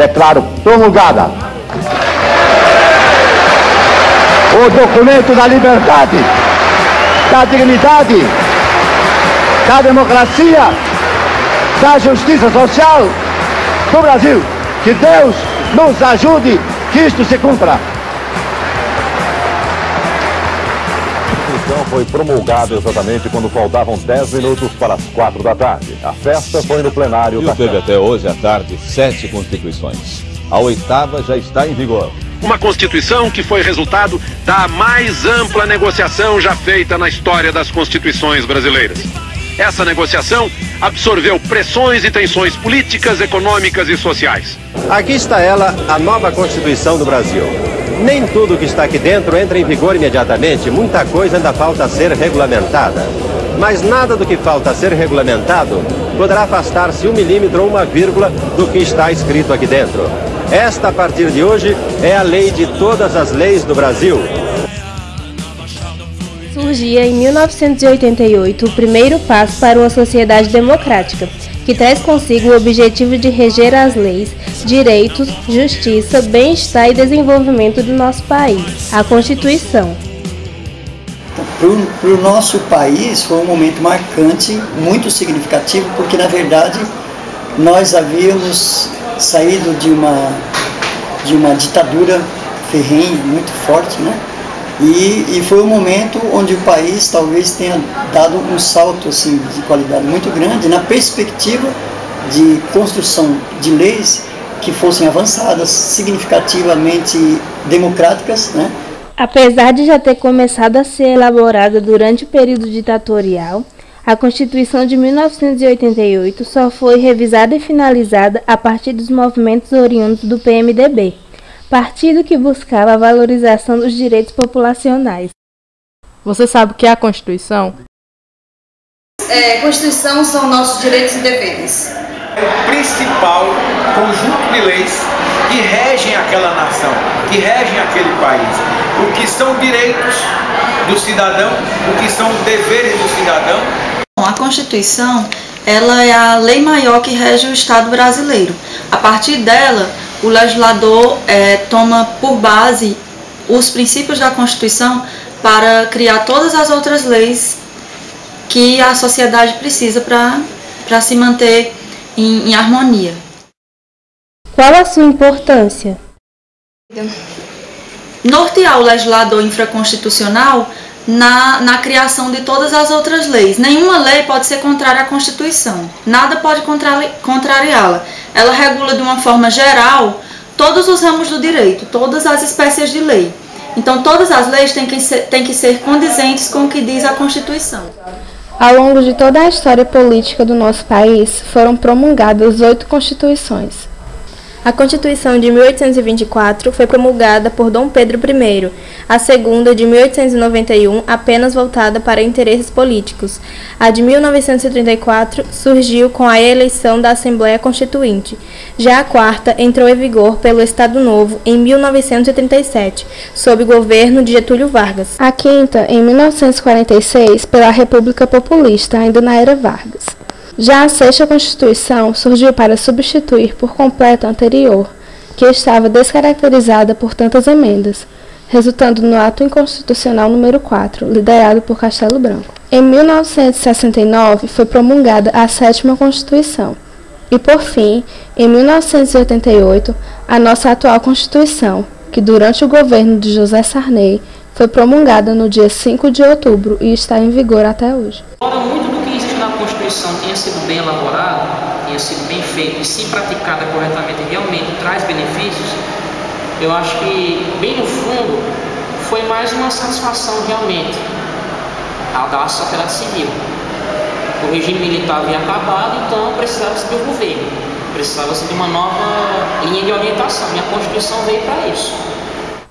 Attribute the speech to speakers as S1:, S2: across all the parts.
S1: Declaro promulgada. O documento da liberdade, da dignidade, da democracia, da justiça social do Brasil. Que Deus nos ajude que isto se cumpra.
S2: Constituição foi promulgada exatamente quando faltavam 10 minutos para as 4 da tarde. A festa foi no plenário.
S3: E teve até hoje à tarde sete constituições. A oitava já está em vigor.
S4: Uma Constituição que foi resultado da mais ampla negociação já feita na história das Constituições brasileiras. Essa negociação absorveu pressões e tensões políticas, econômicas e sociais.
S5: Aqui está ela, a nova Constituição do Brasil. Nem tudo que está aqui dentro entra em vigor imediatamente, muita coisa ainda falta ser regulamentada. Mas nada do que falta ser regulamentado poderá afastar-se um milímetro ou uma vírgula do que está escrito aqui dentro. Esta, a partir de hoje, é a lei de todas as leis do Brasil.
S6: Surgia em 1988 o primeiro passo para uma sociedade democrática, que traz consigo o objetivo de reger as leis, direitos, justiça, bem-estar e desenvolvimento do nosso país, a Constituição.
S7: Para o nosso país foi um momento marcante, muito significativo, porque na verdade nós havíamos saído de uma, de uma ditadura ferrenha, muito forte, né? E, e foi um momento onde o país talvez tenha dado um salto assim, de qualidade muito grande na perspectiva de construção de leis que fossem avançadas, significativamente democráticas, né?
S6: Apesar de já ter começado a ser elaborada durante o período ditatorial, a Constituição de 1988 só foi revisada e finalizada a partir dos movimentos oriundos do PMDB, partido que buscava a valorização dos direitos populacionais.
S8: Você sabe o que é a Constituição?
S9: É, Constituição são nossos direitos e deveres.
S10: É o principal conjunto de leis que regem aquela nação, que regem aquele país. O que são direitos do cidadão, o que são deveres do cidadão
S11: a Constituição ela é a lei maior que rege o Estado brasileiro. A partir dela, o legislador é, toma por base os princípios da Constituição para criar todas as outras leis que a sociedade precisa para se manter em, em harmonia.
S6: Qual a sua importância?
S11: Nortear o legislador infraconstitucional na, na criação de todas as outras leis. Nenhuma lei pode ser contrária à Constituição, nada pode contrariá-la. Ela regula de uma forma geral todos os ramos do direito, todas as espécies de lei. Então, todas as leis têm que ser, têm que ser condizentes com o que diz a Constituição.
S6: Ao longo de toda a história política do nosso país, foram promulgadas oito constituições. A Constituição de 1824 foi promulgada por Dom Pedro I, a segunda, de 1891, apenas voltada para interesses políticos. A de 1934 surgiu com a eleição da Assembleia Constituinte. Já a quarta entrou em vigor pelo Estado Novo em 1937, sob o governo de Getúlio Vargas. A quinta, em 1946, pela República Populista, ainda na era Vargas. Já a sexta Constituição surgiu para substituir por completo a anterior, que estava descaracterizada por tantas emendas, resultando no ato inconstitucional número 4, liderado por Castelo Branco. Em 1969 foi promulgada a sétima Constituição. E por fim, em 1988, a nossa atual Constituição, que durante o governo de José Sarney foi promulgada no dia 5 de outubro e está em vigor até hoje
S12: a Constituição tenha sido bem elaborada, tenha sido bem feita e se praticada corretamente realmente traz benefícios, eu acho que, bem no fundo, foi mais uma satisfação realmente da sociedade civil. O regime militar havia acabado, então precisava-se de um governo, precisava-se de uma nova linha de orientação, e a Constituição veio para isso.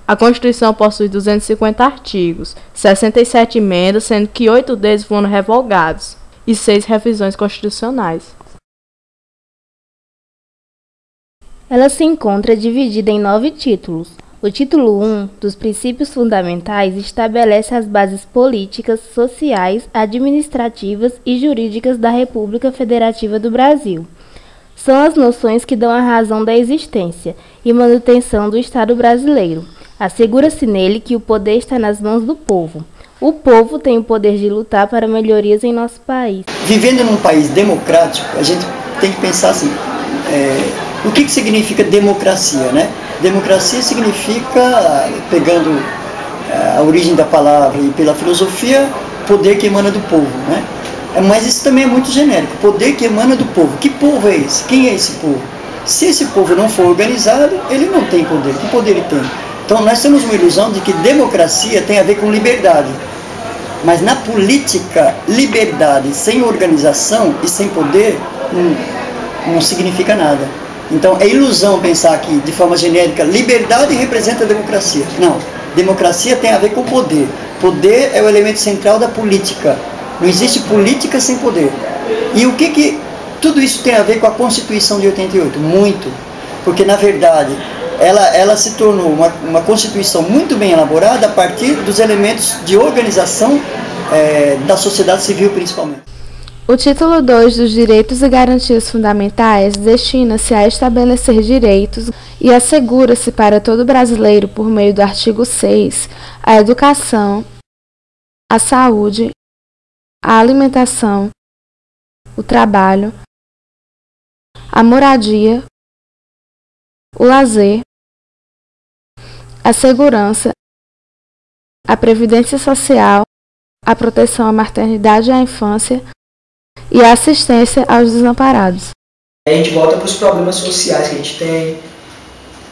S8: A Constituição possui 250 artigos, 67 emendas, sendo que oito deles foram revogados e seis revisões constitucionais.
S6: Ela se encontra dividida em nove títulos. O título 1 dos Princípios Fundamentais estabelece as bases políticas, sociais, administrativas e jurídicas da República Federativa do Brasil. São as noções que dão a razão da existência e manutenção do Estado brasileiro. Assegura-se nele que o poder está nas mãos do povo. O povo tem o poder de lutar para melhorias em nosso país.
S7: Vivendo num país democrático, a gente tem que pensar assim: é o que, que significa democracia? Né? Democracia significa, pegando eh, a origem da palavra e pela filosofia, poder que emana do povo. Né? É, mas isso também é muito genérico, poder que emana do povo. Que povo é esse? Quem é esse povo? Se esse povo não for organizado, ele não tem poder. Que poder ele tem? Então nós temos uma ilusão de que democracia tem a ver com liberdade. Mas na política, liberdade sem organização e sem poder não, não significa nada. Então é ilusão pensar que, de forma genérica, liberdade representa democracia. Não. Democracia tem a ver com poder. Poder é o elemento central da política. Não existe política sem poder. E o que, que tudo isso tem a ver com a Constituição de 88? Muito. Porque, na verdade, ela, ela se tornou uma, uma Constituição muito bem elaborada a partir dos elementos de organização é, da sociedade civil, principalmente.
S8: O título 2 dos Direitos e Garantias Fundamentais destina-se a estabelecer direitos e assegura-se para todo brasileiro, por meio do artigo 6, a educação, a saúde, a alimentação, o trabalho, a moradia, o lazer, a segurança, a previdência social, a proteção à maternidade e à infância e a assistência aos desamparados.
S13: A gente volta para os problemas sociais que a gente tem,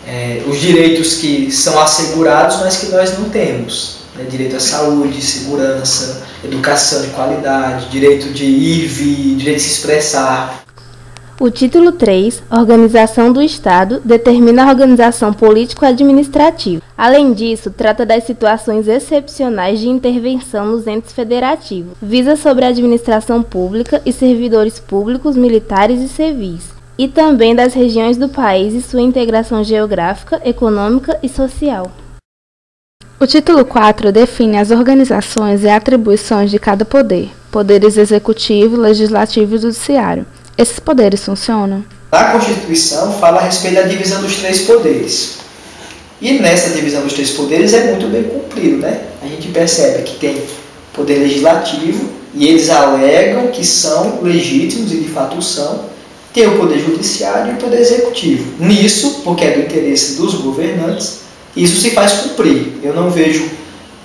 S13: é, os direitos que são assegurados, mas que nós não temos. Né? Direito à saúde, segurança, educação de qualidade, direito de ir e vir, direito de se expressar.
S6: O título 3, Organização do Estado, determina a organização político-administrativa. Além disso, trata das situações excepcionais de intervenção nos entes federativos. Visa sobre a administração pública e servidores públicos, militares e civis. E também das regiões do país e sua integração geográfica, econômica e social.
S8: O título 4 define as organizações e atribuições de cada poder, poderes executivo, legislativo e judiciário. Esses poderes funcionam?
S13: A Constituição fala a respeito da divisão dos três poderes. E nessa divisão dos três poderes é muito bem cumprido, né? A gente percebe que tem poder legislativo, e eles alegam que são legítimos, e de fato são, tem o poder judiciário e o poder executivo. Nisso, porque é do interesse dos governantes, isso se faz cumprir. Eu não vejo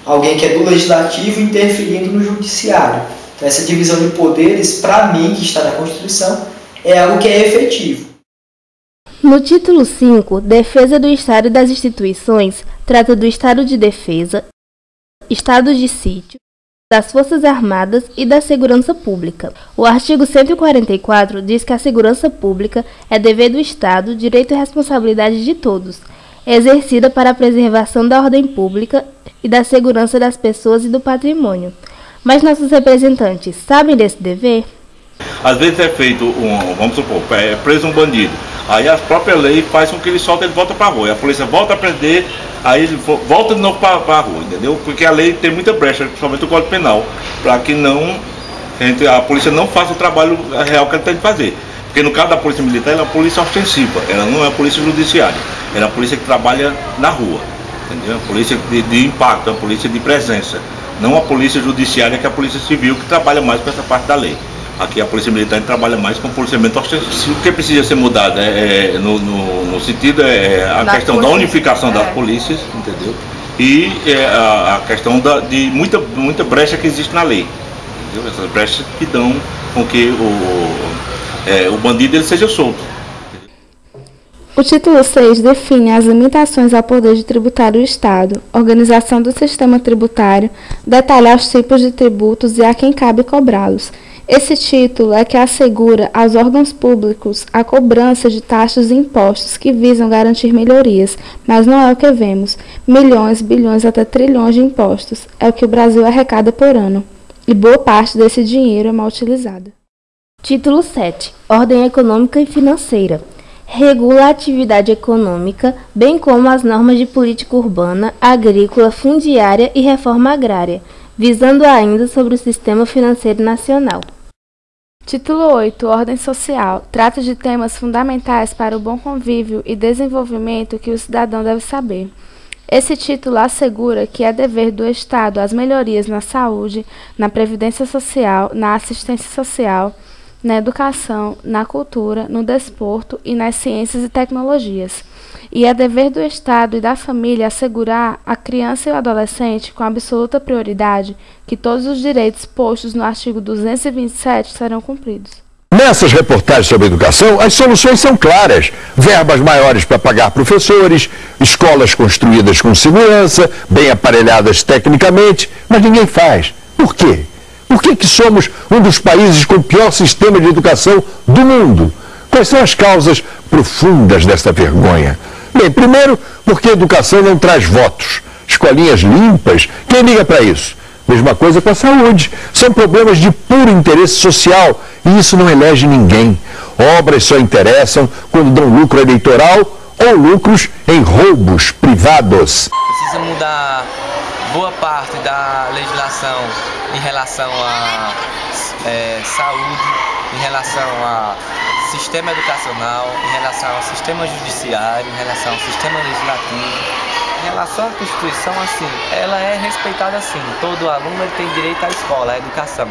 S13: alguém que é do legislativo interferindo no judiciário. Essa divisão de poderes, para mim, que está na Constituição, é algo que é efetivo.
S6: No título 5, Defesa do Estado e das Instituições, trata do Estado de Defesa, Estado de Sítio, das Forças Armadas e da Segurança Pública. O artigo 144 diz que a segurança pública é dever do Estado, direito e responsabilidade de todos, exercida para a preservação da ordem pública e da segurança das pessoas e do patrimônio. Mas nossos representantes sabem desse dever?
S14: Às vezes é feito um, vamos supor, é preso um bandido. Aí a própria lei faz com que ele solte ele volta para a rua. A polícia volta a prender, aí ele volta de novo para a rua, entendeu? Porque a lei tem muita brecha, principalmente o Código Penal, para que não a, polícia não faça o trabalho real que ele tem que fazer. Porque no caso da polícia militar, ela é uma polícia ostensiva, ela não é polícia judiciária, ela é a polícia que trabalha na rua, entendeu? A polícia de, de impacto, a polícia de presença não a polícia judiciária, que é a polícia civil, que trabalha mais com essa parte da lei. Aqui a polícia militar trabalha mais com policiamento ostensivo. O que precisa ser mudado é, é no, no, no, sentido é a da questão da unificação é. das polícias, entendeu? E é, a, a, questão da, de muita, muita brecha que existe na lei. Entendeu? Essas brechas que dão com que o, é, o bandido ele seja solto.
S8: O título 6 define as limitações ao poder de tributar do Estado, organização do sistema tributário, detalha os tipos de tributos e a quem cabe cobrá-los. Esse título é que assegura aos órgãos públicos a cobrança de taxas e impostos que visam garantir melhorias, mas não é o que vemos. Milhões, bilhões até trilhões de impostos é o que o Brasil arrecada por ano, e boa parte desse dinheiro é mal utilizada.
S6: Título 7 Ordem Econômica e Financeira regula a atividade econômica, bem como as normas de política urbana, agrícola, fundiária e reforma agrária, visando ainda sobre o sistema financeiro nacional.
S8: Título 8 Ordem Social trata de temas fundamentais para o bom convívio e desenvolvimento que o cidadão deve saber. Esse título assegura que é dever do Estado as melhorias na saúde, na previdência social, na assistência social, na educação, na cultura, no desporto e nas ciências e tecnologias. E é dever do Estado e da família assegurar à criança e ao adolescente, com absoluta prioridade, que todos os direitos postos no artigo 227 serão cumpridos.
S15: Nessas reportagens sobre educação, as soluções são claras. Verbas maiores para pagar professores, escolas construídas com segurança, bem aparelhadas tecnicamente, mas ninguém faz. Por quê? Por que, que somos um dos países com o pior sistema de educação do mundo? Quais são as causas profundas desta vergonha? Bem, primeiro, porque a educação não traz votos. Escolinhas limpas, quem liga para isso? Mesma coisa com a saúde. São problemas de puro interesse social e isso não elege ninguém. Obras só interessam quando dão lucro eleitoral ou lucros em roubos privados.
S16: Precisa mudar boa parte da legislação em relação à é, saúde, em relação a sistema educacional, em relação ao sistema judiciário, em relação ao sistema legislativo. Em relação à Constituição, assim, ela é respeitada assim. Todo aluno tem direito à escola, à educação.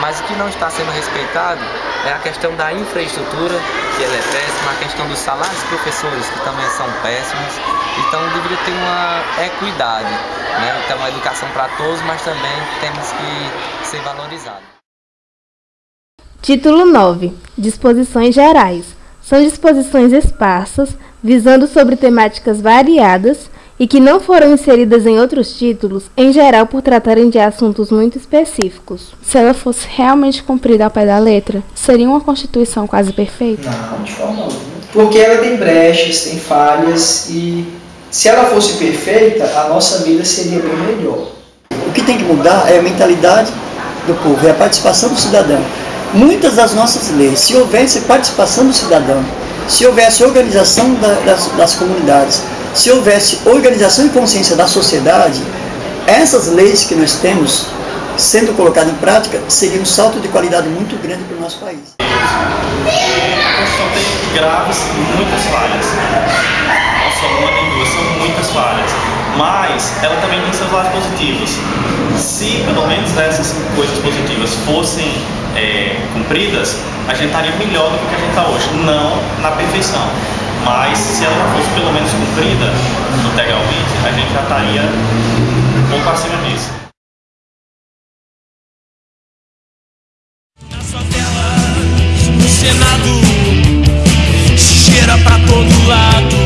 S16: Mas o que não está sendo respeitado é a questão da infraestrutura, que ela é péssima, a questão dos salários dos professores, que também são péssimos. Então deveria ter uma equidade, né? Então a educação para todos, mas também temos que ser valorizado.
S6: Título 9. Disposições gerais. São disposições esparsas, visando sobre temáticas variadas e que não foram inseridas em outros títulos, em geral por tratarem de assuntos muito específicos.
S8: Se ela fosse realmente cumprida ao pé da letra, seria uma Constituição quase perfeita?
S13: Não, de forma alguma. Porque ela tem brechas, tem falhas e se ela fosse perfeita, a nossa vida seria bem melhor.
S7: O que tem que mudar é a mentalidade do povo, é a participação do cidadão muitas das nossas leis, se houvesse participação do cidadão, se houvesse organização da, das, das comunidades, se houvesse organização e consciência da sociedade, essas leis que nós temos sendo colocadas em prática seria um salto de qualidade muito grande para o nosso país.
S17: A Constituição tem graves, muitas falhas. Não só uma nem duas, são muitas falhas mas ela também tem seus lados positivos. Se pelo menos essas coisas positivas fossem é, cumpridas, a gente estaria melhor do que a gente está hoje. Não na perfeição, mas se ela fosse pelo menos cumprida integralmente, a gente já estaria um pouco acima disso. Na sua tela, Senado, cheira pra todo lado.